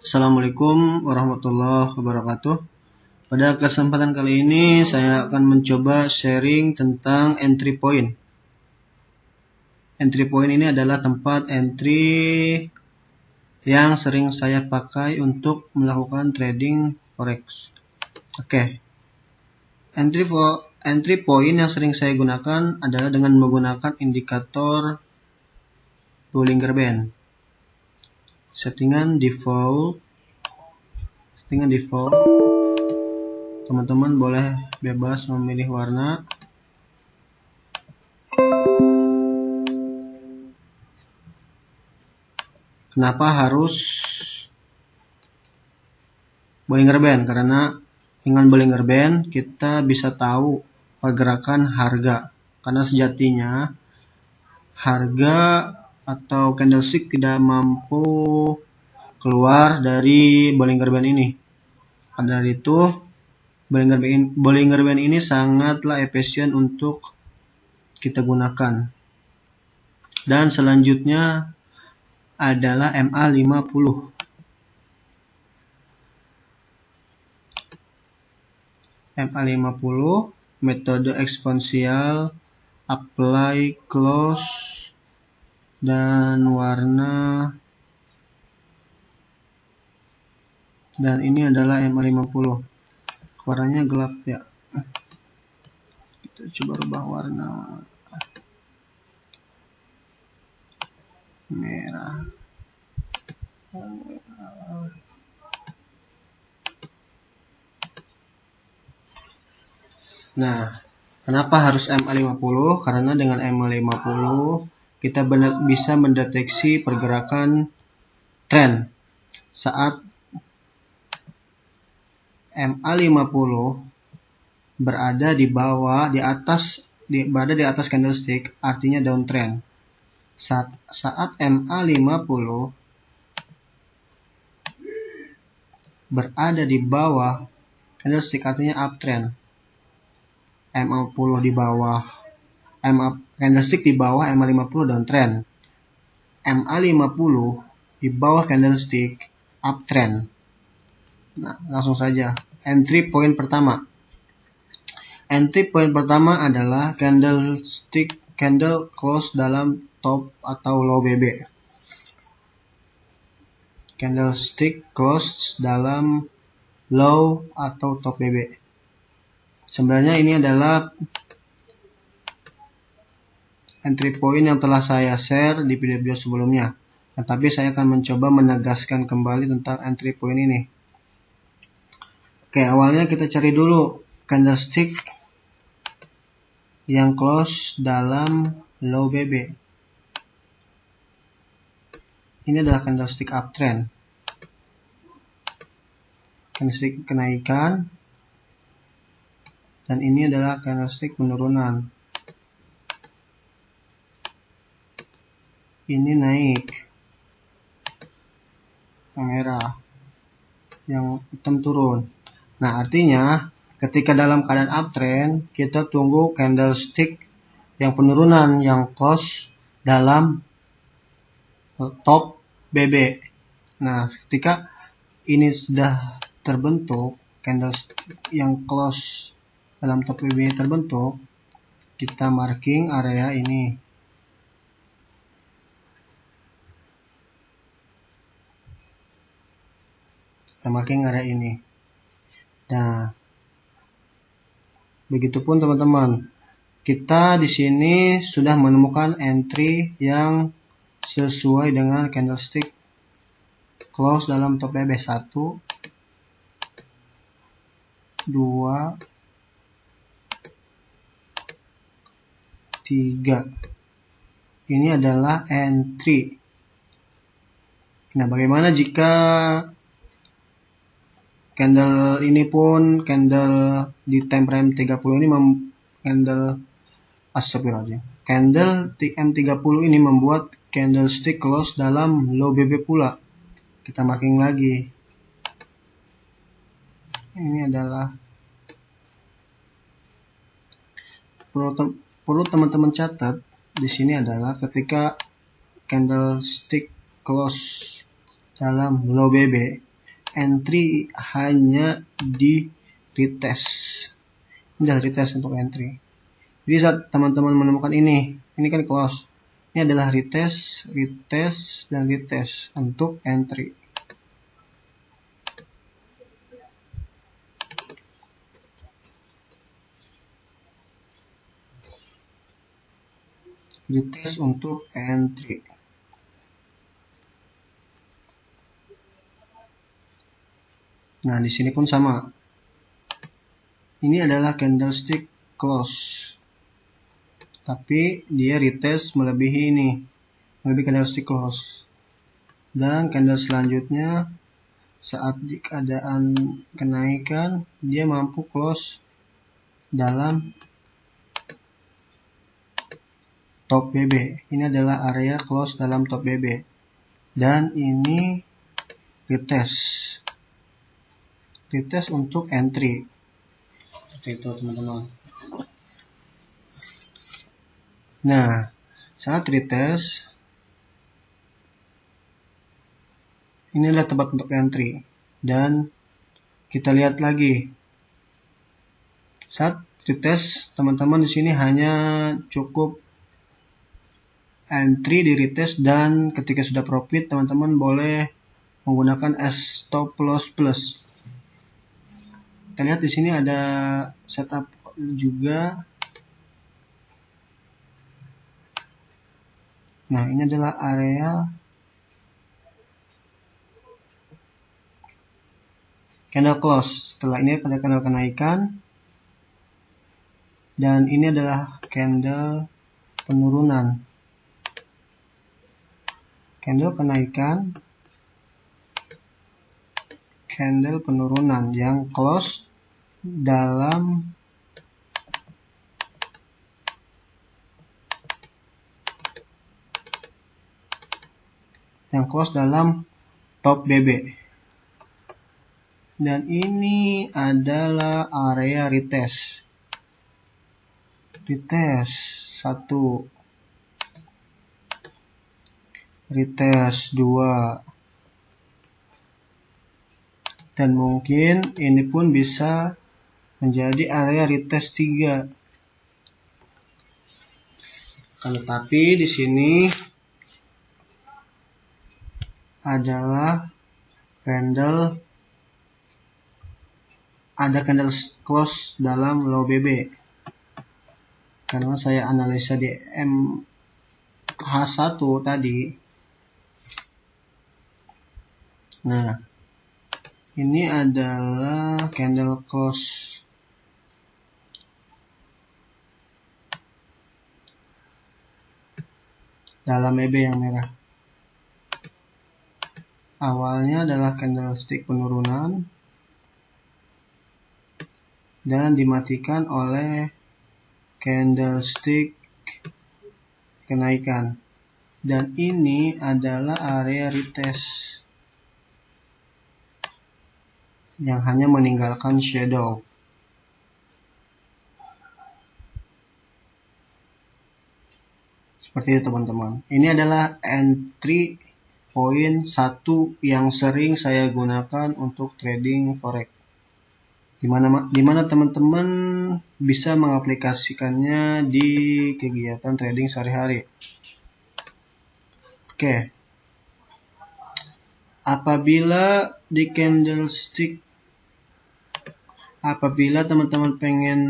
Assalamualaikum warahmatullahi wabarakatuh. Pada kesempatan kali ini saya akan mencoba sharing tentang entry point. Entry point ini adalah tempat entry yang sering saya pakai untuk melakukan trading forex. Oke. Entry for entry point yang sering saya gunakan adalah dengan menggunakan indikator Bollinger Band settingan default. Settingan default. Teman-teman boleh bebas memilih warna. Kenapa harus Bollinger Band? Karena dengan Bollinger Band kita bisa tahu pergerakan harga. Karena sejatinya harga atau candlestick tidak mampu keluar dari Bollinger Band ini. Pada itu, Bollinger Band, Bollinger Band ini sangatlah efisien untuk kita gunakan. Dan selanjutnya adalah MA50. MA50 metode eksponensial apply close dan warna dan ini adalah M50. Warnanya gelap ya. Kita coba rubah warna. Merah. Nah kenapa harus M50? Karena dengan M50 kita bisa mendeteksi pergerakan tren. Saat MA50 berada di bawah di atas di, berada di atas candlestick artinya downtrend. Saat saat MA50 berada di bawah candlestick artinya uptrend. MA10 di bawah MA candlestick di bawah MA50 downtrend. MA50 di bawah candlestick uptrend. Nah, langsung saja. Entry point pertama. Entry point pertama adalah candlestick candle close dalam top atau low BB. Candlestick close dalam low atau top BB. Sebenarnya ini adalah entry point yang telah saya share di video-video sebelumnya. Tetapi saya akan mencoba menegaskan kembali tentang entry point ini. Oke, awalnya kita cari dulu candlestick yang close dalam low BB. Ini adalah candlestick uptrend. Candlestick kenaikan. Dan ini adalah candlestick penurunan. Ini naik. Yang merah. Yang hitam turun. Nah artinya ketika dalam keadaan uptrend kita tunggu candlestick yang penurunan yang close dalam top BB nah ketika ini sudah terbentuk candlestick yang close dalam top BB terbentuk kita marking area ini marking area ini. Nah begitupun teman-teman. Kita di sini sudah menemukan entry yang sesuai dengan candlestick close dalam top BB 1 2 3 ini adalah entry. Nah bagaimana jika candle ini pun candle di time frame 30 ini mem candle astagfirullahaladzim. Candle TM30 ini membuat candlestick close dalam low BB pula. Kita marking lagi. Ini adalah perlu teman-teman catat di sini adalah ketika candlestick close dalam low BB entry hanya di retest. Ini adalah retest untuk entry. Jadi saat teman-teman menemukan ini, ini kan close. Ini adalah retest, retest, dan retest untuk entry. Retest untuk entry. Nah, di sini pun sama. Ini adalah candlestick close. Tapi dia retest melebihi ini. Melebihi candlestick close. Dan candle selanjutnya saat di keadaan kenaikan dia mampu close dalam top BB. Ini adalah area close dalam top BB. Dan ini retest retest untuk entry. Seperti itu teman-teman. Nah saat retest ini adalah tempat untuk entry. Dan kita lihat lagi. Saat retest teman-teman di sini hanya cukup entry di retest dan ketika sudah profit teman-teman boleh menggunakan stop loss plus kita lihat di sini ada setup juga. Nah ini adalah area candle close. Setelah ini ada candle kenaikan. Dan ini adalah candle penurunan. Candle kenaikan candle penurunan yang close dalam yang close dalam top BB dan ini adalah area retest. Retest satu. Retest dua dan mungkin ini pun bisa menjadi area retest 3. Tetapi di sini adalah candle ada candle close dalam low BB karena saya analisa di MH1 tadi nah ini adalah candle close dalam EB yang merah. Awalnya adalah candlestick penurunan dan dimatikan oleh candlestick kenaikan. Dan ini adalah area retest yang hanya meninggalkan shadow. Seperti itu teman-teman. Ini adalah entry point satu yang sering saya gunakan untuk trading forex. Di mana di mana teman-teman bisa mengaplikasikannya di kegiatan trading sehari-hari. Oke. Apabila di candlestick apabila teman-teman pengen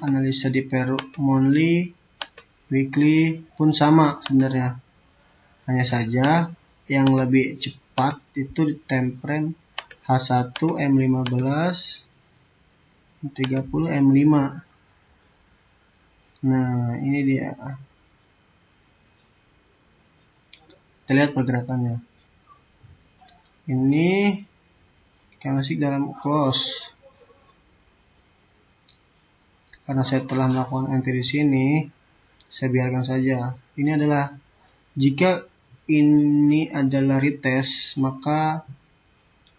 analisa di per monthly weekly pun sama sebenarnya. Hanya saja yang lebih cepat itu di time frame H1 M15 30 M5 nah ini dia. Kita lihat pergerakannya. Ini candlestick dalam close karena saya telah melakukan entry di sini saya biarkan saja. Ini adalah jika ini adalah retest, maka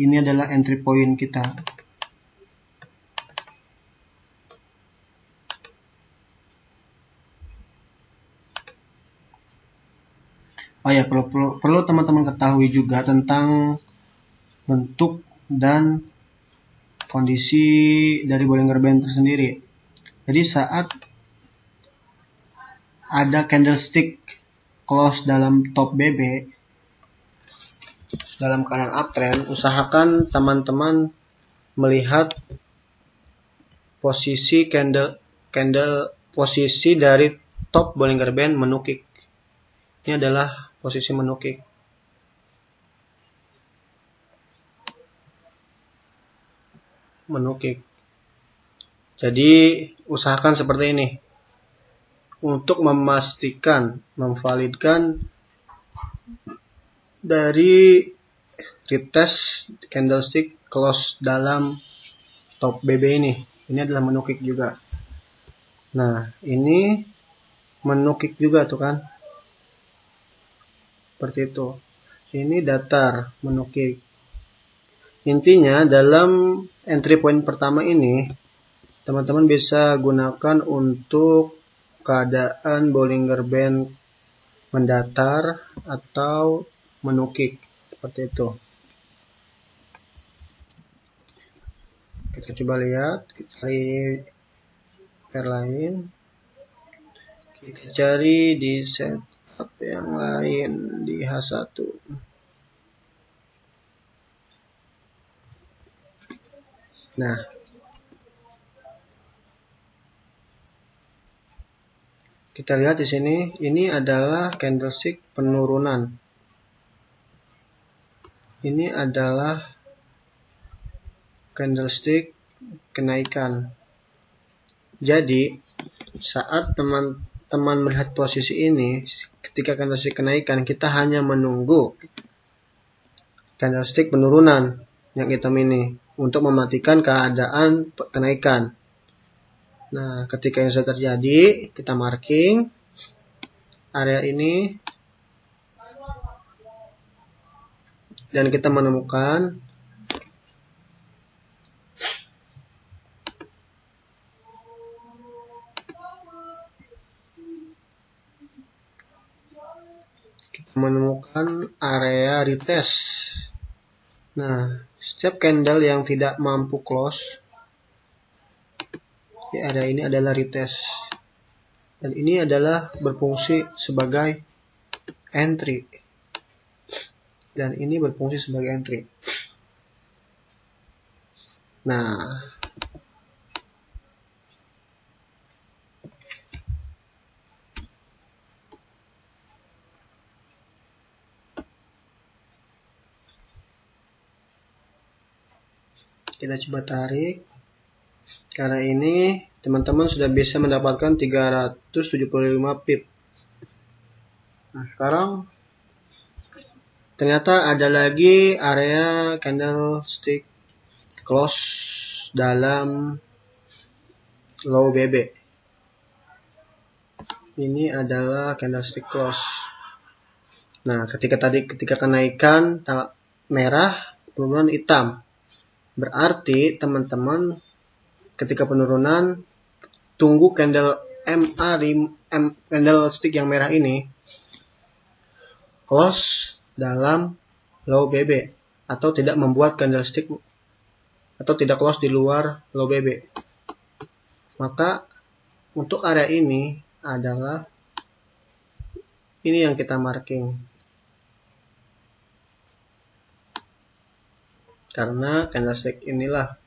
ini adalah entry point kita. Oh ya, perlu perlu teman-teman ketahui juga tentang bentuk dan kondisi dari Bollinger Band tersendiri. Jadi saat ada candlestick close dalam top BB dalam keadaan uptrend, usahakan teman-teman melihat posisi candle candle posisi dari top Bollinger Band menukik. Ini adalah posisi menukik. Menukik. Jadi usahakan seperti ini. Untuk memastikan, memvalidkan dari retest candlestick close dalam top BB ini. Ini adalah menukik juga. Nah, ini menukik juga tuh kan. Seperti itu. Ini datar menukik. Intinya dalam entry point pertama ini teman-teman bisa gunakan untuk keadaan Bollinger Band mendatar atau menukik seperti itu. Kita coba lihat, kita cari pair lain kita cari di setup yang lain di H1 nah. Kita lihat di sini ini adalah candlestick penurunan. Ini adalah candlestick kenaikan. Jadi, saat teman-teman melihat posisi ini, ketika candlestick kenaikan, kita hanya menunggu candlestick penurunan yang hitam ini untuk mematikan keadaan kenaikan. Nah, ketika yang sudah terjadi, kita marking area ini dan kita menemukan menemukan area retest. Nah, setiap candle yang tidak mampu close di area ini adalah retest. Dan ini adalah berfungsi sebagai entry. Dan ini berfungsi sebagai entry. Nah, kita coba tarik. Karena ini teman-teman sudah bisa mendapatkan 375 pip. Nah sekarang ternyata ada lagi area candlestick close dalam low BB ini adalah candlestick close. Nah ketika tadi ketika kenaikan merah penurunan hitam Berarti teman-teman ketika penurunan tunggu candle MA M, candle stick yang merah ini close dalam low BB atau tidak membuat candlestick atau tidak close di luar low BB. Maka untuk area ini adalah ini yang kita marking. Karena candlestick inilah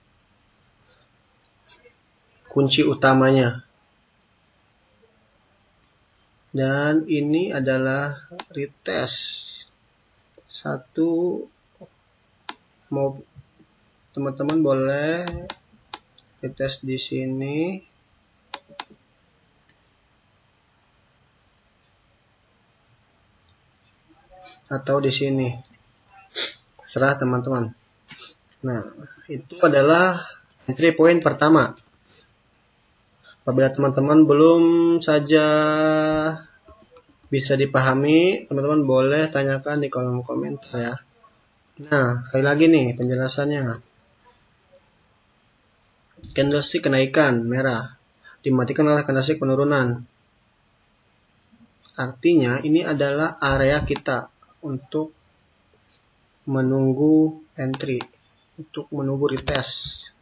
kunci utamanya. Dan ini adalah retest. Satu mau teman-teman boleh retest di sini. Atau di sini. Serah teman-teman Nah, itu adalah entry point pertama. Apabila teman-teman belum saja bisa dipahami, teman-teman boleh tanyakan di kolom komentar ya. Nah, sekali lagi nih penjelasannya. Candlestick kenaikan merah dimatikan oleh candlestick penurunan. Artinya ini adalah area kita untuk menunggu entry untuk menunggu retest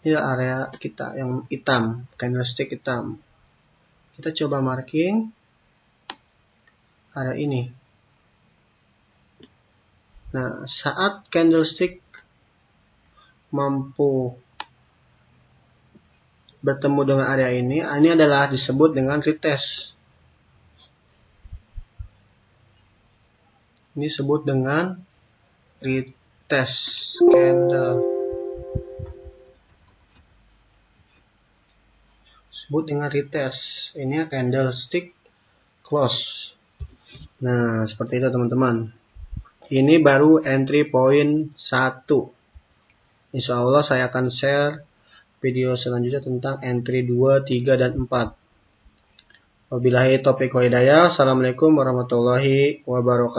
ini area kita yang hitam candlestick hitam. Kita coba marking area ini. Nah saat candlestick mampu bertemu dengan area ini ini adalah disebut dengan retest. Ini disebut dengan retest candle. Disebut dengan retest. Ini candlestick close. Nah seperti itu teman-teman. Ini baru entry point 1 Insya Allah saya akan share video selanjutnya tentang entry 2, 3, dan 4 Wabillahi taufiq wa hidayah. Assalamualaikum warahmatullahi wabarakatuh.